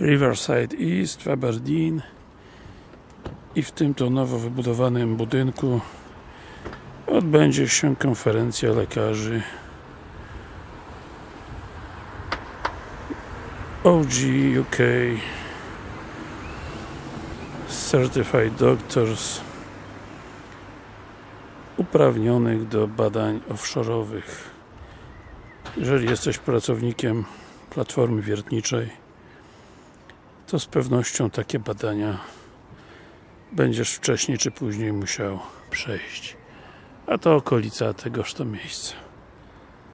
Riverside East w Aberdeen. I w tym to nowo wybudowanym budynku odbędzie się konferencja lekarzy. OG UK Certified Doctors uprawnionych do badań offshore'owych. Jeżeli jesteś pracownikiem platformy wiertniczej to z pewnością takie badania będziesz wcześniej czy później musiał przejść. A to okolica tegoż to miejsca